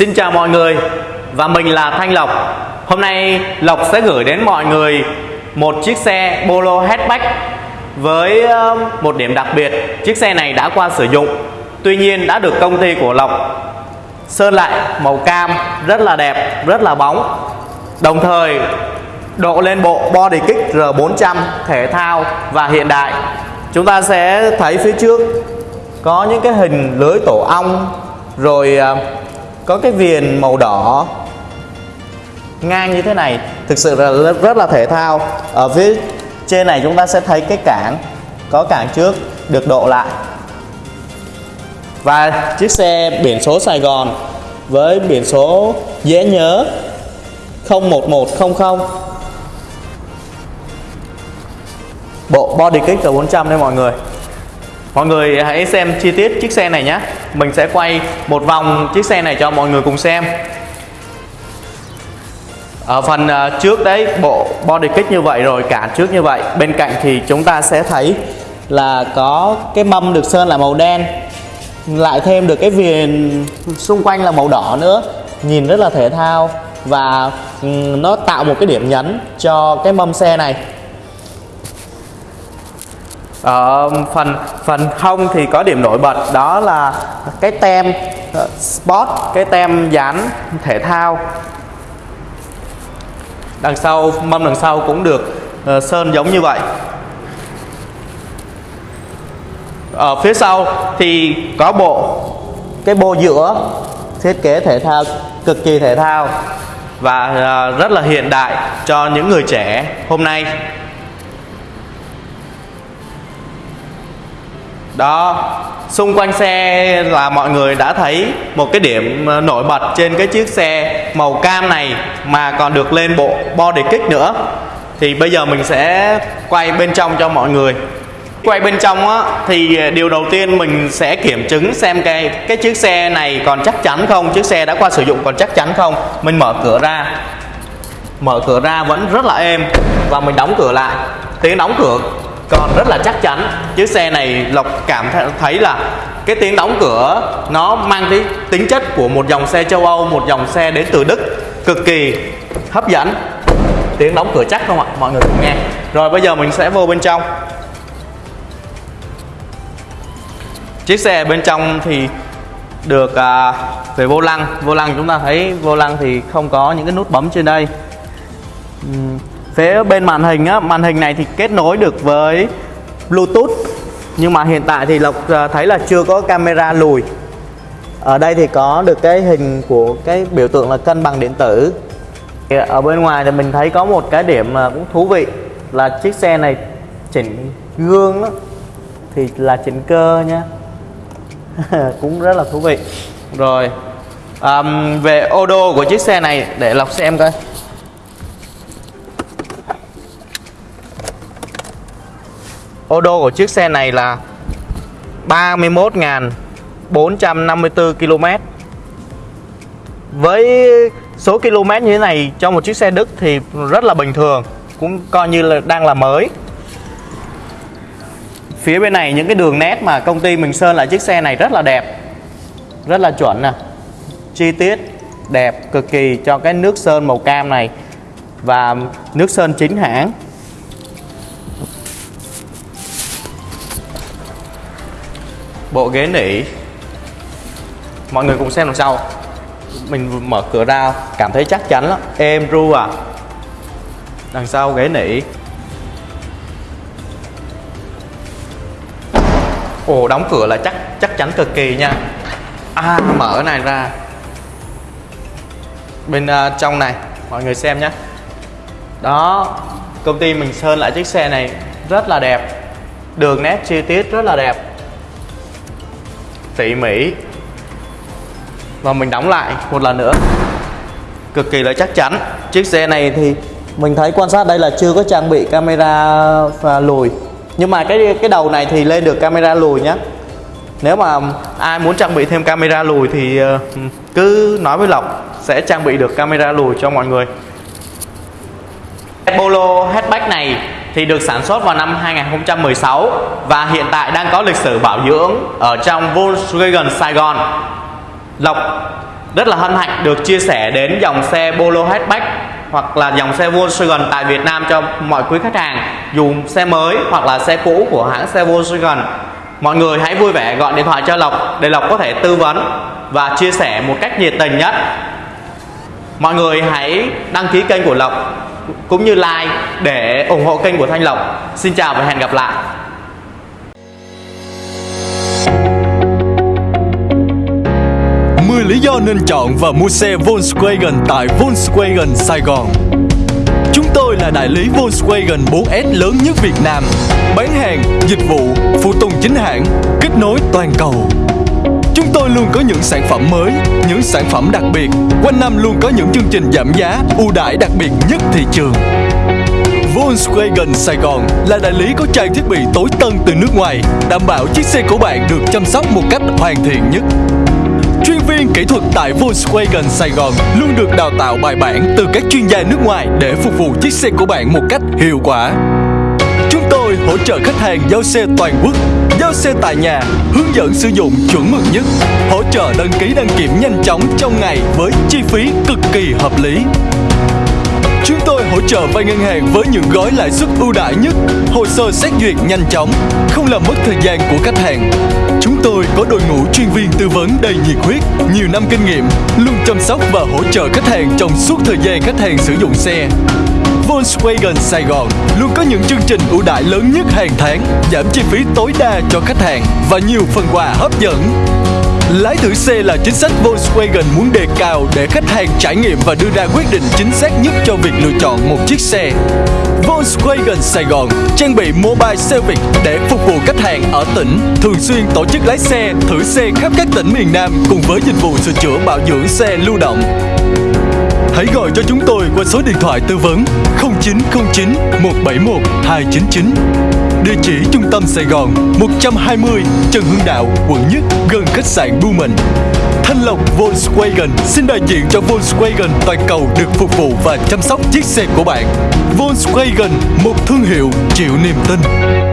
Xin chào mọi người và mình là Thanh Lộc. Hôm nay Lộc sẽ gửi đến mọi người một chiếc xe Polo hatchback với ờ, một điểm đặc biệt. Chiếc xe này đã qua sử dụng, tuy nhiên đã được công ty của Lộc sơn lại màu cam rất là đẹp, rất là bóng. Đồng thời độ lên bộ body kick R400 thể thao và hiện đại. Chúng ta sẽ thấy phía trước có những cái hình lưới tổ ong rồi ờ, có cái viền màu đỏ. Ngang như thế này thực sự là rất, là thể thao. Ở phía trên này chúng ta sẽ thấy cái cảng có cảng trước được độ lại. Và chiếc xe biển số Sài Gòn với biển số dễ nhớ 01100 bộ body kit R400 đây mọi người. Mọi người hãy xem chi tiết chiếc xe này nhé. Mình sẽ quay một vòng chiếc xe này cho mọi người cùng xem. Ở phần à, trước đấy, bộ body kit như vậy rồi, cả trước như vậy. Bên cạnh thì chúng ta sẽ thấy là có cái mâm được sơn là màu đen. Lại thêm được cái viền xung quanh là màu đỏ nữa. Nhìn rất là thể thao Và ừ, nó tạo một cái điểm nhấn cho cái mâm xe này ở phần phần không thì có điểm nổi bật đó là cái tem ờ, sport cái tem dán thể thao. Đằng sau mâm đằng sau cũng được uh, sơn giống như vậy. Ở phía sau thì có bộ cái bô giữa thiết kế thể thao cực kỳ thể thao và uh, rất là hiện đại cho những người trẻ hôm nay. Đó, xung quanh xe là mọi người đã thấy một cái điểm ờ, nổi bật trên cái chiếc xe màu cam này mà còn được lên bộ body kích nữa. Thì bây giờ mình sẽ quay bên trong cho mọi người. Quay bên trong á, thì ờ, điều đầu tiên mình sẽ kiểm chứng xem cái cái chiếc xe này còn chắc chắn không, chiếc xe đã qua sử dụng còn chắc chắn không. Mình mở cửa ra. Mở cửa ra vẫn rất là êm và mình đóng cửa lại. Tiếng đóng cửa còn rất là chắc chắn. Chiếc xe này lộc cảm thấy là cái tiếng đóng cửa nó mang cái tính chất của một dòng xe châu âu một dòng xe đến từ đức. Cực kỳ hấp dẫn. Tiếng đóng cửa chắc không ạ? Mọi người cùng nghe. Rồi bây giờ mình sẽ vô bên trong. Chiếc xe bên trong thì được à, về vô lăng. Vô lăng chúng ta thấy vô lăng thì không có những cái nút bấm trên đây phía bên màn hình á màn hình này thì kết nối được với Bluetooth. Nhưng mà hiện tại thì Lộc ờ, thấy là chưa có camera lùi. Ở đây thì có được cái hình của cái biểu tượng là cân bằng điện tử. Ở bên ngoài thì mình thấy có một cái điểm cũng thú vị là chiếc xe này chỉnh gương đó, thì là chỉnh cơ nha. Cũng rất là thú vị. Rồi um, về ô đô của chiếc xe này để lộc xem coi. Ô đô của chiếc xe này là 31.454 km với số km như thế này cho một chiếc xe Đức thì rất là bình thường, cũng coi như là đang là mới. Phía bên này những cái đường nét mà công ty mình sơn lại chiếc xe này rất là đẹp, rất là chuẩn nè. Chi tiết đẹp cực kỳ cho cái nước sơn màu cam này và nước sơn chính hãng. Bộ ghế nỉ. Mọi người cùng xem đằng sau. Mình mở cửa ra cảm thấy chắc chắn lắm. Em ru à. Đằng sau ghế nỉ. Ồ đóng cửa là chắc chắc chắn cực kỳ nha. À mở này ra. Bên uh, trong này mọi người xem nhé đó công ty mình sơn lại chiếc xe này rất là đẹp. Đường nét chi tiết rất là đẹp tỉ mỉ và mình đóng lại một lần nữa. Cực kỳ là chắc chắn. Chiếc xe này thì mình thấy quan sát đây là chưa có trang bị camera và lùi. Nhưng mà cái cái đầu này thì lên được camera lùi nhé nếu mà ai muốn trang bị thêm camera lùi thì ờ, cứ nói với Lộc sẽ trang bị được camera lùi cho mọi người. Polo hatchback này thì được sản xuất vào năm 2016 và hiện tại đang có lịch sử bảo dưỡng ở trong Volkswagen Sài Gòn. Lộc rất là hân hạnh được chia sẻ đến dòng xe Polo hatchback hoặc là dòng xe Volkswagen tại Việt Nam cho mọi quý khách hàng, dù xe mới hoặc là xe cũ của hãng xe Volkswagen. Mọi người hãy vui vẻ gọi điện thoại cho Lộc để Lộc có thể tư vấn và chia sẻ một cách nhiệt tình nhất. Mọi người hãy đăng ký kênh của Lộc cũng như like để ủng hộ kênh của Thanh Lộc xin chào và hẹn gặp lại 10 lý do nên chọn và mua xe Volkswagen tại Volkswagen Sài Gòn. Chúng tôi là đại lý Volkswagen 4S lớn nhất Việt Nam, bán hàng, dịch vụ, phụ tùng chính hãng, kết nối toàn cầu. Chúng tôi luôn có những sản phẩm mới, những sản phẩm đặc biệt, quanh năm luôn có những chương trình giảm giá, ưu đãi đặc biệt nhất thị trường. Volkswagen Sài Gòn là đại lý có trang thiết bị tối tân từ nước ngoài, đảm bảo chiếc xe của bạn được chăm sóc một cách hoàn thiện nhất. Chuyên viên kỹ thuật tại Volkswagen Sài Gòn luôn được đào tạo bài bản từ các chuyên gia nước ngoài để phục vụ chiếc xe của bạn một cách hiệu quả. Tôi hỗ trợ khách hàng giao xe toàn quốc, giao xe tại nhà, hướng dẫn sử dụng chuẩn mực nhất, hỗ trợ đăng ký đăng kiểm nhanh chóng trong ngày với chi phí cực kỳ hợp lý. Chúng tôi hỗ trợ vay ngân hàng với những gói lãi suất ưu đãi nhất, hồ sơ xét duyệt nhanh chóng, không làm mất thời gian của khách hàng. Chúng tôi có đội ngũ chuyên viên tư vấn đầy nhiệt huyết, nhiều năm kinh nghiệm, luôn chăm sóc và hỗ trợ khách hàng trong suốt thời gian khách hàng sử dụng xe. Volkswagen Sài Gòn luôn có những chương trình ưu đãi lớn nhất hàng tháng, giảm chi phí tối đa cho khách hàng và nhiều phần quà hấp dẫn. Lái thử xe là chính sách Volkswagen muốn đề cao để khách hàng trải nghiệm và đưa ra quyết định chính xác nhất cho việc lựa chọn một chiếc xe. Volkswagen Sài Gòn trang bị mobile service để phục vụ khách hàng ở tỉnh, thường xuyên tổ chức lái xe, thử xe khắp các tỉnh miền Nam cùng với dịch vụ sửa chữa bảo dưỡng xe lưu động. Hãy gọi cho chúng tôi qua số điện thoại tư vấn 0909 171 299. Địa chỉ trung tâm Sài Gòn 120 Trần Hưng Đạo, quận Nhất, gần khách sạn Blumen. Thanh Lộc Volkswagen xin đại diện cho Volkswagen toàn cầu được phục vụ và chăm sóc chiếc xe của bạn. Volkswagen, một thương hiệu chịu niềm tin.